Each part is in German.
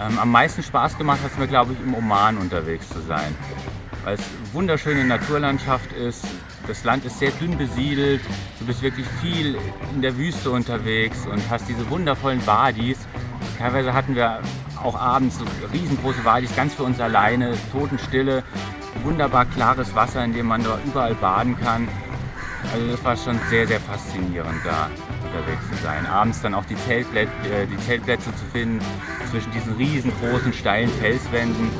Ähm, am meisten Spaß gemacht hat es mir, glaube ich, im Oman unterwegs zu sein. Weil es wunderschöne Naturlandschaft ist. Das Land ist sehr dünn besiedelt. Du bist wirklich viel in der Wüste unterwegs und hast diese wundervollen Wadis. Teilweise hatten wir auch abends so riesengroße Wadis, ganz für uns alleine, Totenstille, wunderbar klares Wasser, in dem man dort überall baden kann. Also das war schon sehr, sehr faszinierend da unterwegs zu sein. Abends dann auch die, Zeltplätze, äh, die Zeltplätze zu finden zwischen diesen riesengroßen steilen Felswänden.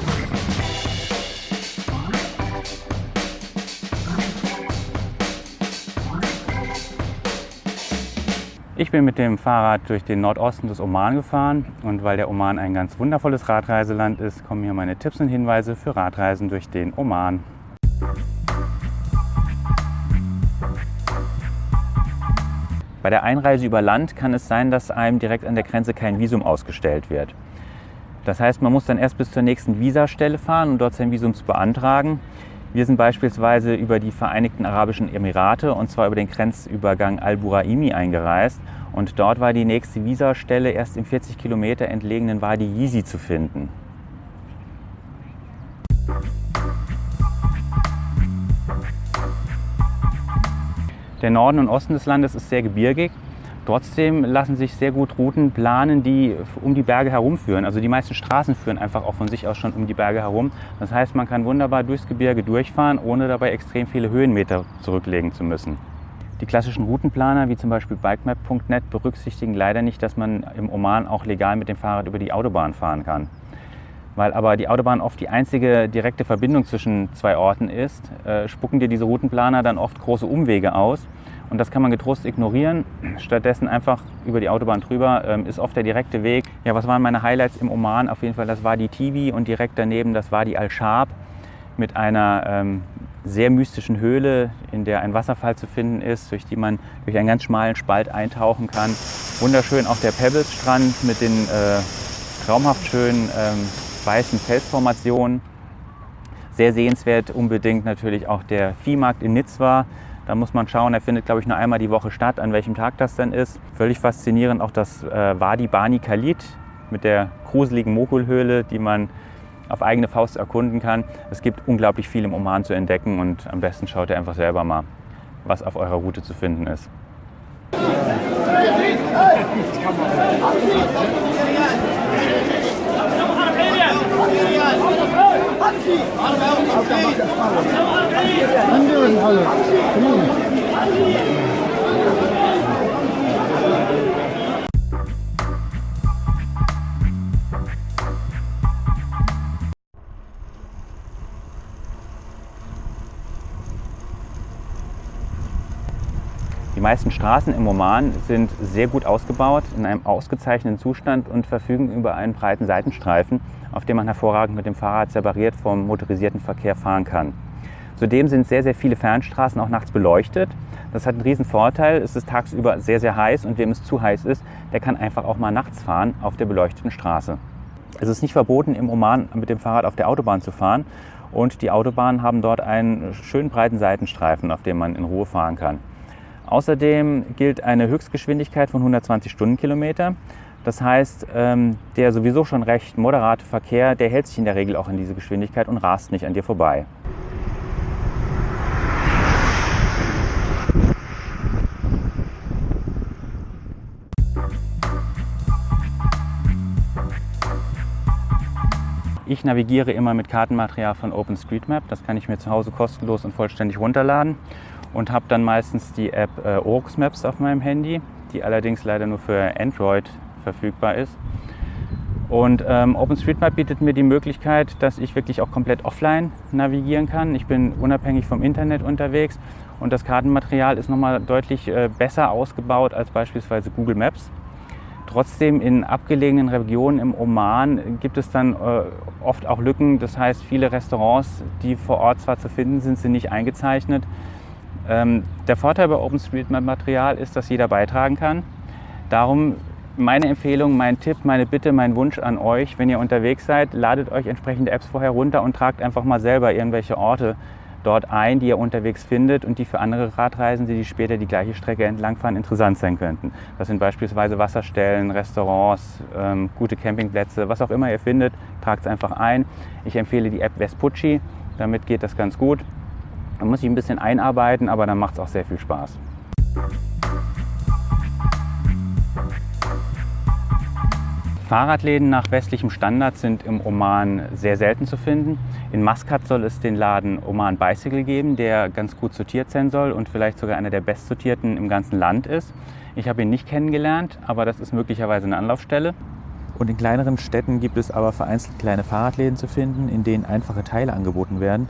Ich bin mit dem Fahrrad durch den Nordosten des Oman gefahren und weil der Oman ein ganz wundervolles Radreiseland ist, kommen hier meine Tipps und Hinweise für Radreisen durch den Oman. Bei der Einreise über Land kann es sein, dass einem direkt an der Grenze kein Visum ausgestellt wird. Das heißt, man muss dann erst bis zur nächsten Visastelle fahren, um dort sein Visum zu beantragen. Wir sind beispielsweise über die Vereinigten Arabischen Emirate und zwar über den Grenzübergang Al-Buraimi eingereist. Und dort war die nächste Visastelle erst im 40 Kilometer entlegenen Wadi Yizi zu finden. Der Norden und Osten des Landes ist sehr gebirgig. Trotzdem lassen sich sehr gut Routen planen, die um die Berge herumführen. Also die meisten Straßen führen einfach auch von sich aus schon um die Berge herum. Das heißt, man kann wunderbar durchs Gebirge durchfahren, ohne dabei extrem viele Höhenmeter zurücklegen zu müssen. Die klassischen Routenplaner, wie zum Beispiel bikemap.net, berücksichtigen leider nicht, dass man im Oman auch legal mit dem Fahrrad über die Autobahn fahren kann. Weil aber die Autobahn oft die einzige direkte Verbindung zwischen zwei Orten ist, äh, spucken dir diese Routenplaner dann oft große Umwege aus. Und das kann man getrost ignorieren. Stattdessen einfach über die Autobahn drüber ähm, ist oft der direkte Weg. Ja, was waren meine Highlights im Oman? Auf jeden Fall, das war die Tibi und direkt daneben, das war die Al-Shab mit einer ähm, sehr mystischen Höhle, in der ein Wasserfall zu finden ist, durch die man durch einen ganz schmalen Spalt eintauchen kann. Wunderschön auch der Pebbles-Strand mit den äh, traumhaft schönen ähm, weißen Felsformationen. Sehr sehenswert unbedingt natürlich auch der Viehmarkt in Nizwa. Da muss man schauen, er findet glaube ich nur einmal die Woche statt, an welchem Tag das denn ist. Völlig faszinierend auch das äh, Wadi Bani Khalid mit der gruseligen Mokulhöhle, die man auf eigene Faust erkunden kann. Es gibt unglaublich viel im Oman zu entdecken und am besten schaut ihr einfach selber mal, was auf eurer Route zu finden ist. Die meisten Straßen im Oman sind sehr gut ausgebaut, in einem ausgezeichneten Zustand und verfügen über einen breiten Seitenstreifen, auf dem man hervorragend mit dem Fahrrad separiert vom motorisierten Verkehr fahren kann. Zudem sind sehr, sehr viele Fernstraßen auch nachts beleuchtet. Das hat einen riesen Vorteil. Es ist tagsüber sehr, sehr heiß und wem es zu heiß ist, der kann einfach auch mal nachts fahren auf der beleuchteten Straße. Es ist nicht verboten, im Oman mit dem Fahrrad auf der Autobahn zu fahren. Und die Autobahnen haben dort einen schönen breiten Seitenstreifen, auf dem man in Ruhe fahren kann. Außerdem gilt eine Höchstgeschwindigkeit von 120 Stundenkilometer. Das heißt, ähm, der sowieso schon recht moderate Verkehr, der hält sich in der Regel auch in diese Geschwindigkeit und rast nicht an dir vorbei. Ich navigiere immer mit Kartenmaterial von OpenStreetMap. Das kann ich mir zu Hause kostenlos und vollständig runterladen und habe dann meistens die App äh, Orux Maps auf meinem Handy, die allerdings leider nur für Android verfügbar ist. Und ähm, OpenStreetMap bietet mir die Möglichkeit, dass ich wirklich auch komplett offline navigieren kann. Ich bin unabhängig vom Internet unterwegs und das Kartenmaterial ist nochmal deutlich äh, besser ausgebaut als beispielsweise Google Maps. Trotzdem in abgelegenen Regionen im Oman gibt es dann äh, oft auch Lücken. Das heißt, viele Restaurants, die vor Ort zwar zu finden sind, sind nicht eingezeichnet. Ähm, der Vorteil bei OpenStreetMap-Material ist, dass jeder beitragen kann. Darum meine Empfehlung, mein Tipp, meine Bitte, mein Wunsch an euch, wenn ihr unterwegs seid, ladet euch entsprechende Apps vorher runter und tragt einfach mal selber irgendwelche Orte dort ein, die er unterwegs findet und die für andere Radreisende, die später die gleiche Strecke entlangfahren, interessant sein könnten. Das sind beispielsweise Wasserstellen, Restaurants, ähm, gute Campingplätze, was auch immer ihr findet, tragt es einfach ein. Ich empfehle die App Vespucci, damit geht das ganz gut. Man muss sich ein bisschen einarbeiten, aber dann macht es auch sehr viel Spaß. Fahrradläden nach westlichem Standard sind im Oman sehr selten zu finden. In Maskat soll es den Laden Oman Bicycle geben, der ganz gut sortiert sein soll und vielleicht sogar einer der bestsortierten im ganzen Land ist. Ich habe ihn nicht kennengelernt, aber das ist möglicherweise eine Anlaufstelle. Und in kleineren Städten gibt es aber vereinzelt kleine Fahrradläden zu finden, in denen einfache Teile angeboten werden.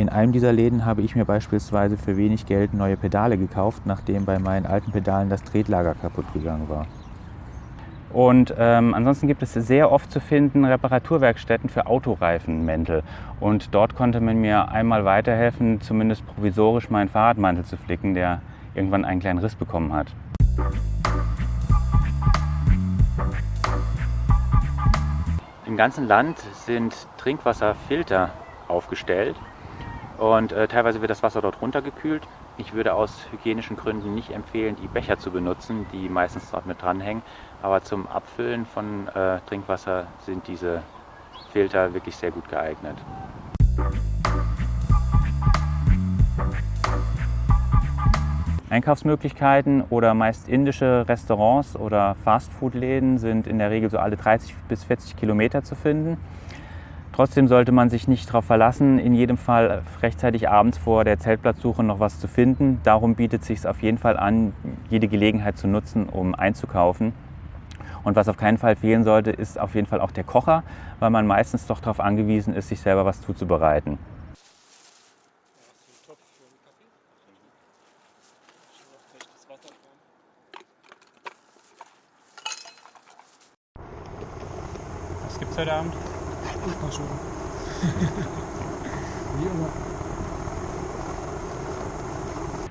In einem dieser Läden habe ich mir beispielsweise für wenig Geld neue Pedale gekauft, nachdem bei meinen alten Pedalen das Tretlager kaputt gegangen war. Und ähm, ansonsten gibt es sehr oft zu finden Reparaturwerkstätten für Autoreifenmäntel. Und dort konnte man mir einmal weiterhelfen, zumindest provisorisch meinen Fahrradmantel zu flicken, der irgendwann einen kleinen Riss bekommen hat. Im ganzen Land sind Trinkwasserfilter aufgestellt und äh, teilweise wird das Wasser dort runtergekühlt. Ich würde aus hygienischen Gründen nicht empfehlen, die Becher zu benutzen, die meistens dort mit dranhängen. Aber zum Abfüllen von äh, Trinkwasser sind diese Filter wirklich sehr gut geeignet. Einkaufsmöglichkeiten oder meist indische Restaurants oder Fastfood-Läden sind in der Regel so alle 30 bis 40 Kilometer zu finden. Trotzdem sollte man sich nicht darauf verlassen, in jedem Fall rechtzeitig abends vor der Zeltplatzsuche noch was zu finden. Darum bietet es sich auf jeden Fall an, jede Gelegenheit zu nutzen, um einzukaufen. Und was auf keinen Fall fehlen sollte, ist auf jeden Fall auch der Kocher, weil man meistens doch darauf angewiesen ist, sich selber was zuzubereiten. Was gibt's heute Abend? Ultraschuhe. Wie immer.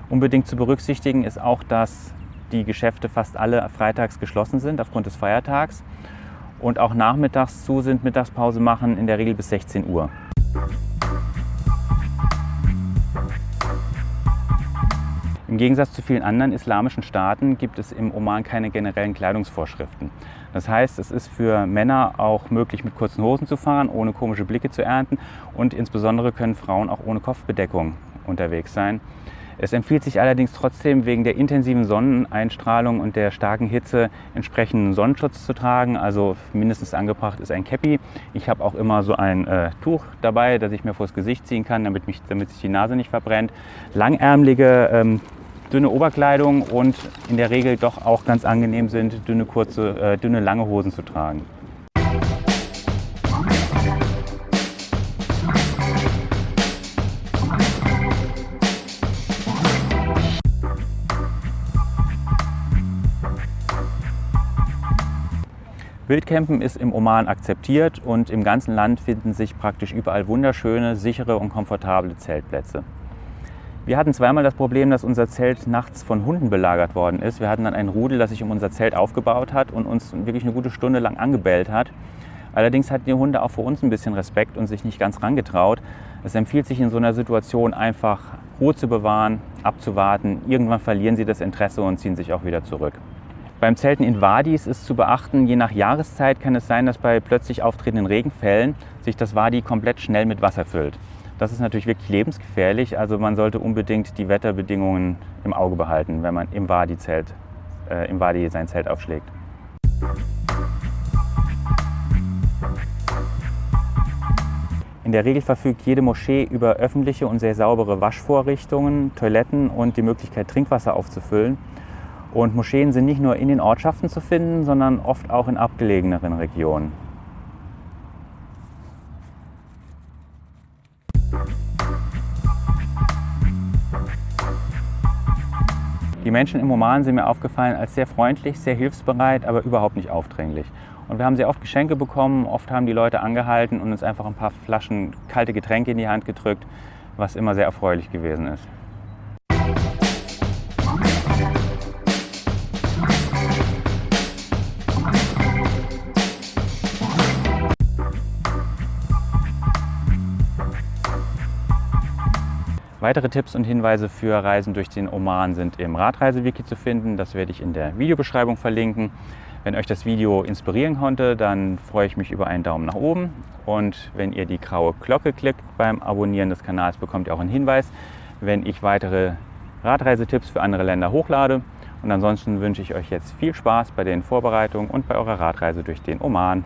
Unbedingt zu berücksichtigen ist auch, dass die Geschäfte fast alle freitags geschlossen sind aufgrund des Feiertags und auch nachmittags zu sind, Mittagspause machen, in der Regel bis 16 Uhr. Im Gegensatz zu vielen anderen islamischen Staaten gibt es im Oman keine generellen Kleidungsvorschriften. Das heißt, es ist für Männer auch möglich, mit kurzen Hosen zu fahren, ohne komische Blicke zu ernten und insbesondere können Frauen auch ohne Kopfbedeckung unterwegs sein. Es empfiehlt sich allerdings trotzdem wegen der intensiven Sonneneinstrahlung und der starken Hitze entsprechenden Sonnenschutz zu tragen. Also mindestens angebracht ist ein Cappy. Ich habe auch immer so ein äh, Tuch dabei, das ich mir vors Gesicht ziehen kann, damit, mich, damit sich die Nase nicht verbrennt. Langärmelige ähm, dünne Oberkleidung und in der Regel doch auch ganz angenehm sind, dünne, kurze, äh, dünne lange Hosen zu tragen. Wildcampen ist im Oman akzeptiert und im ganzen Land finden sich praktisch überall wunderschöne, sichere und komfortable Zeltplätze. Wir hatten zweimal das Problem, dass unser Zelt nachts von Hunden belagert worden ist. Wir hatten dann ein Rudel, das sich um unser Zelt aufgebaut hat und uns wirklich eine gute Stunde lang angebellt hat. Allerdings hatten die Hunde auch vor uns ein bisschen Respekt und sich nicht ganz rangetraut. Es empfiehlt sich in so einer Situation einfach Ruhe zu bewahren, abzuwarten. Irgendwann verlieren sie das Interesse und ziehen sich auch wieder zurück. Beim Zelten in Wadis ist zu beachten, je nach Jahreszeit kann es sein, dass bei plötzlich auftretenden Regenfällen sich das Wadi komplett schnell mit Wasser füllt. Das ist natürlich wirklich lebensgefährlich, also man sollte unbedingt die Wetterbedingungen im Auge behalten, wenn man im Wadi, Zelt, äh, im Wadi sein Zelt aufschlägt. In der Regel verfügt jede Moschee über öffentliche und sehr saubere Waschvorrichtungen, Toiletten und die Möglichkeit, Trinkwasser aufzufüllen. Und Moscheen sind nicht nur in den Ortschaften zu finden, sondern oft auch in abgelegeneren Regionen. Die Menschen im Oman sind mir aufgefallen als sehr freundlich, sehr hilfsbereit, aber überhaupt nicht aufdringlich. Und wir haben sehr oft Geschenke bekommen, oft haben die Leute angehalten und uns einfach ein paar Flaschen kalte Getränke in die Hand gedrückt, was immer sehr erfreulich gewesen ist. Weitere Tipps und Hinweise für Reisen durch den Oman sind im Radreisewiki zu finden. Das werde ich in der Videobeschreibung verlinken. Wenn euch das Video inspirieren konnte, dann freue ich mich über einen Daumen nach oben. Und wenn ihr die graue Glocke klickt beim Abonnieren des Kanals, bekommt ihr auch einen Hinweis, wenn ich weitere Radreisetipps für andere Länder hochlade. Und ansonsten wünsche ich euch jetzt viel Spaß bei den Vorbereitungen und bei eurer Radreise durch den Oman.